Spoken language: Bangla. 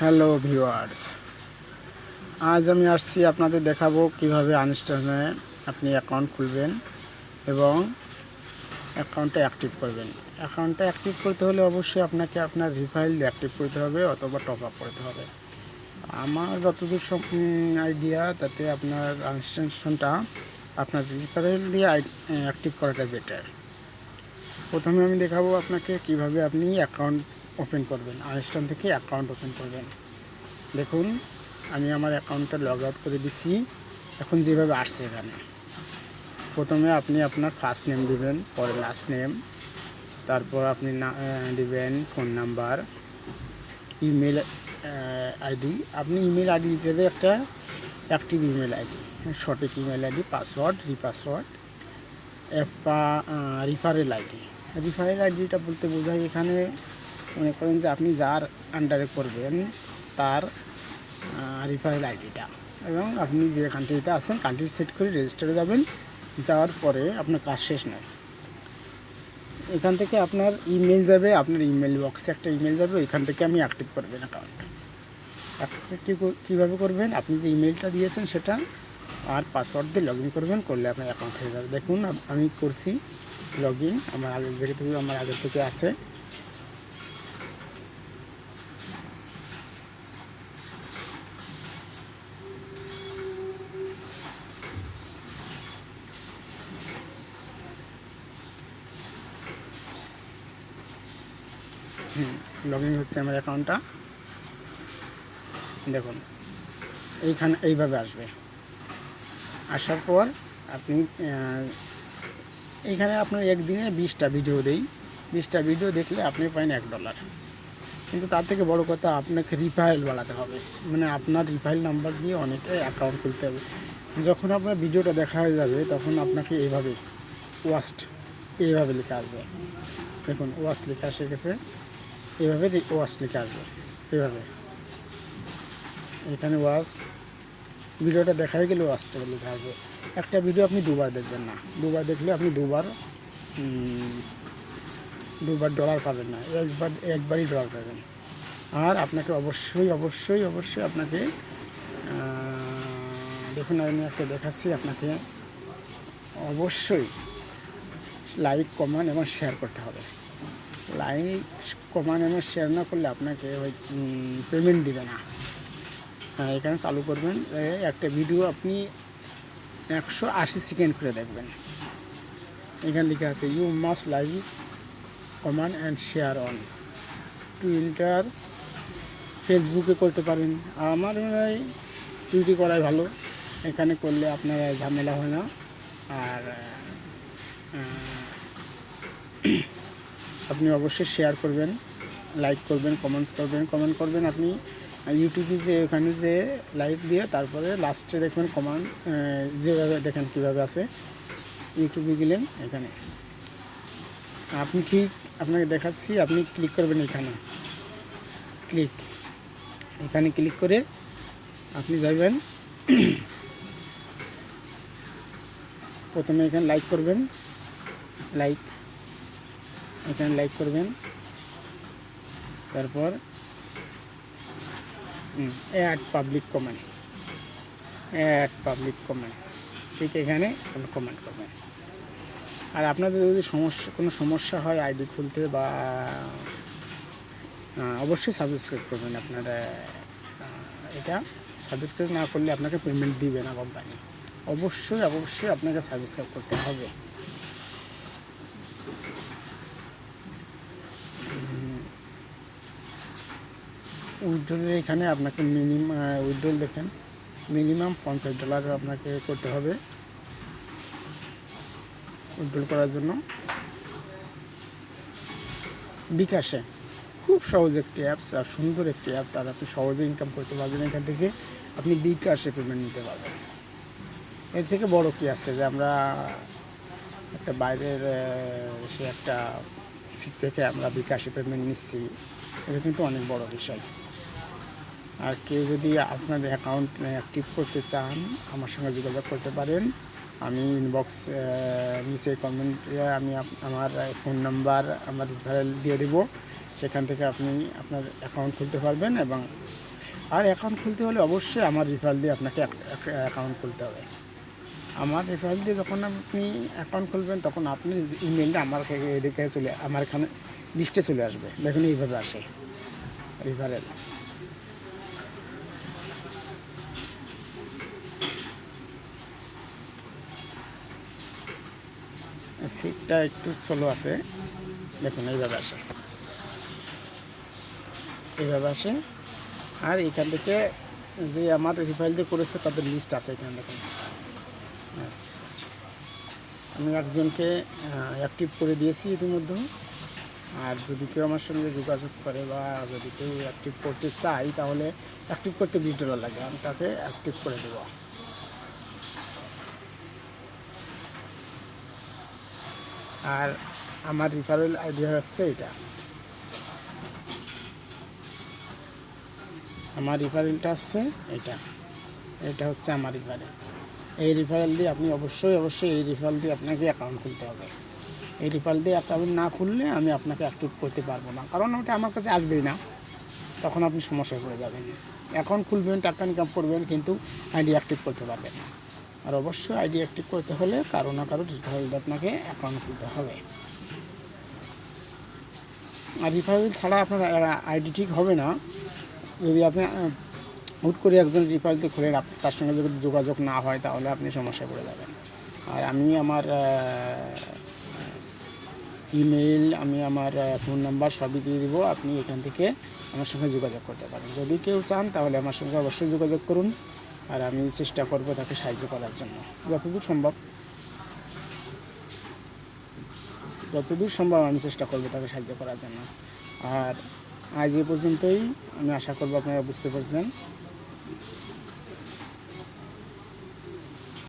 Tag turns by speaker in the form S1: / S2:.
S1: হ্যালো ভিউয়ার্স আজ আমি আসছি আপনাদের দেখাবো কীভাবে আনস্টানে আপনি অ্যাকাউন্ট খুলবেন এবং অ্যাকাউন্টটা অ্যাক্টিভ করবেন। অ্যাকাউন্টটা অ্যাক্টিভ করতে হলে অবশ্যই আপনাকে আপনার রিফাইল অ্যাক্টিভ করতে হবে অথবা টপ আপ করতে হবে। আমার যতদূর সব আইডিয়া তাতে আপনার আনস্টেনশনটা আপনার রিফাইল দিয়ে অ্যাক্টিভ করাটা বেটার প্রথমে আমি দেখাবো আপনাকে কীভাবে আপনি অ্যাকাউন্ট ওপেন করবেন আনস্টান থেকে অ্যাকাউন্ট ওপেন করবেন। দেখুন, আমি আমার অ্যাকাউন্টটা লগ আউট করে দিছি। এখন যেভাবে আসছে এখানে। প্রথমে আপনি আপনার ফার্স্ট নেম দিবেন, পরে লাস্ট নেম তারপর আপনি দিবেন ফোন নাম্বার ইমেল আইডি আপনি ইমেল আইডি দিতে হবে একটা অ্যাক্টিভ ইমেল আইডি সঠিক ইমেল আইডি পাসওয়ার্ড রিপাসওয়ার্ড এফা রিফারেল আইডি রিফারেল আইডিটা বলতে বোঝায় এখানে মনে করেন যে আপনি যার আন্ডারে করবেন তার রিফারেল আইডিটা এবং আপনি যে কান্ট্রিতে আছেন কান্ট্রি সেট করে রেজিস্টারে যাবেন। যাওয়ার পরে আপনার কাজ শেষ নয়। এখান থেকে আপনার ইমেল যাবে, আপনার ইমেল বক্সে একটা ইমেল যাবে, ওইখান থেকে আমি অ্যাক্টিভ করবেন অ্যাকাউন্ট অ্যাক্টিভ কীভাবে করবেন? আপনি যে ইমেলটা দিয়েছেন সেটা, আর পাসওয়ার্ড দিয়ে লগ করবেন, করলে আপনার অ্যাকাউন্ট হয়ে যাবে। দেখুন আমি করছি লগ আমার আগের থেকে আমার আগের থেকে আছে। লগ ইন হচ্ছে আমার অ্যাকাউন্টটা দেখুন, এইখানে, এইভাবে আসবে। আসার পর আপনি এইখানে আপনার একদিনে বিশটা ভিডিও দেই। বিশটা ভিডিও দেখলে আপনি পাইন এক ডলার কিন্তু তার থেকে বড় কথা, আপনাকে রিফাইল বাড়াতে হবে। মানে আপনার রিফাইল নাম্বার দিয়ে অনেকে অ্যাকাউন্ট খুলতে হবে। যখন আপনার ভিডিওটা দেখা হয়ে যাবে, তখন আপনাকে এইভাবে ওয়াস্ট এইভাবে লেখা আসবে। দেখুন ওয়াস্ট লেখা এসে গেছে। এভাবে লিখে আসবে, এভাবে। এখানে ওয়াশ। ভিডিওটা দেখা গেলে ওয়াশটা লিখে আসবে। একটা ভিডিও আপনি দুবার দেখবেন না। দুবার দেখলে আপনি দুবার দুবার ডলার পাবেন না। একবার, একবারই ডলার পাবেন। আর আপনাকে অবশ্যই অবশ্যই অবশ্যই আপনাকে দেখুন আমি একটা দেখাচ্ছি আপনাকে। অবশ্যই লাইক কমেন্ট এবং শেয়ার করতে হবে। লাইক কমান এবং শেয়ার না করলে আপনাকে ওই পেমেন্ট দিবে না। হ্যাঁ এখানে চালু করবেন একটা ভিডিও আপনি একশো আশি সেকেন্ড করে দেখবেন। এখানে লেখা আছে you must like comment and share on to enter ফেসবুকে করতে পারেন। আমার মনে হয় টুইটি করাই ভালো। এখানে করলে আপনার ঝামেলা হয় না। আর আপনি অবশ্যই শেয়ার করবেন লাইক করবেন কমেন্টস করবেন। কমেন্ট করবেন আপনি ইউটিউবে যে, ওখানে যে লাইক দিয়ে তারপরে লাস্টে দেখবেন কমান যেভাবে দেখেন কীভাবে আছে। ইউটিউবে গেলেন, এখানে। আপনি ঠিক আপনাকে দেখাচ্ছি, আপনি ক্লিক করবেন এখানে। ক্লিক এখানে ক্লিক করে আপনি যাবেন প্রথমে এখানে লাইক করবেন। লাইক এখানে লাইক করবেন। তারপর add public comment add public comment ঠিক এখানে আপনি কমেন্ট করবেন। আর আপনাদের যদি সমস্যা, কোনো সমস্যা হয় আইডি খুলতে বা অবশ্যই সাবস্ক্রাইব করবেন আপনারা। এটা সাবস্ক্রাইব না করলে আপনাকে পেমেন্ট দিবে না কোম্পানি অবশ্যই অবশ্যই আপনাকে সাবস্ক্রাইব করতে হবে। উইথড্রলের এখানে আপনাকে মিনিমাম উইথড্রল দেখেন। মিনিমাম পঞ্চাশ ডলার আপনাকে করতে হবে উইথড্রল করার জন্য। বিকাশে খুব সহজ একটি অ্যাপস আর সুন্দর একটি অ্যাপস, আর আপনি সহজে ইনকাম করতে পারবেন এখান থেকে। আপনি বিকাশে পেমেন্ট নিতে পারবেন। এর থেকে বড় কি আছে যে আমরা একটা বাইরের সে একটা সিট থেকে আমরা বিকাশে পেমেন্ট নিচ্ছি। এটা কিন্তু অনেক বড় বিষয়। আর কেউ যদি আপনার অ্যাকাউন্ট অ্যাক্টিভ করতে চান, আমার সঙ্গে যোগাযোগ করতে পারেন। আমি ইনবক্স নিচে কমেন্টে আমি আমার ফোন নাম্বার আমার রিফারেল দিয়ে দেবো। সেখান থেকে আপনি আপনার অ্যাকাউন্ট খুলতে পারবেন এবং আর অ্যাকাউন্ট খুলতে হলে অবশ্যই আমার রিফারেল দিয়ে আপনাকে অ্যাকাউন্ট খুলতে হবে। আমার রেফারেল দিয়ে যখন আপনি অ্যাকাউন্ট খুলবেন, তখন আপনি ইমেলটা আমার এদিকে চলে, আমার এখানে লিস্টে চলে আসবে। দেখুন এইভাবে আসে রিফারেল সিটটা একটু স্লো আছে। দেখুন, এইভাবে আসে। এইভাবে আসে। আর এখান থেকে যে আমার রিফাইল দিয়ে করেছে, তাদের লিস্ট আছে এখানে, দেখুন। আমি একজনকে অ্যাক্টিভ করে দিয়েছি ইতিমধ্যে। আর যদি কেউ আমার সঙ্গে যোগাযোগ করে বা যদি কেউ অ্যাক্টিভ করতে চাই তাহলে অ্যাক্টিভ করতে বিশ ডলার লাগে। আমি তাকে অ্যাক্টিভ করে দেবো। আর আমার রিফারেল আইডিয়া হচ্ছে এটা। আমার রিফারেলটা হচ্ছে এটা। এটা হচ্ছে আমার রিফারেল এই রিফারেল দিয়ে আপনি অবশ্যই অবশ্যই এই রিফারেল দিয়ে আপনাকে অ্যাকাউন্ট খুলতে হবে। এই রিফারেল দিয়ে অ্যাকাউন্ট না খুললে আমি আপনাকে অ্যাক্টিভ করতে পারব না। কারণ ওটা আমার কাছে আসবেই না। তখন আপনি সমস্যায় পড়ে যাবেন। অ্যাকাউন্ট খুলবেন, টাকা ইনকাম করবেন, কিন্তু আইডি অ্যাক্টিভ করতে পারবেন না। আর অবশ্যই আইডি অ্যাক্টিভ করতে হলে কারও না কারও রিফারেল আপনাকে অ্যাকাউন্ট খুলতে হবে। আর রিফারেল ছাড়া আপনার আইডি ঠিক হবে না। যদি আপনি হুট করে একজন রিফারেল দিয়ে খুলে তার সঙ্গে যদি যোগাযোগ না হয় তাহলে আপনি সমস্যায় পড়ে যাবেন। আর আমি আমার ইমেল আমি আমার ফোন নাম্বার সবই দিয়ে দিব। আপনি এখান থেকে আমার সঙ্গে যোগাযোগ করতে পারেন। যদি কেউ চান তাহলে আমার সঙ্গে অবশ্যই যোগাযোগ করুন। আর আমি চেষ্টা করব তাকে সাহায্য করার জন্য। যতদূর সম্ভব। যতদূর সম্ভব আমি চেষ্টা করব তাকে সাহায্য করার জন্য। আর আজ এ পর্যন্তই। আমি আশা করব আপনারা বুঝতে পারছেন।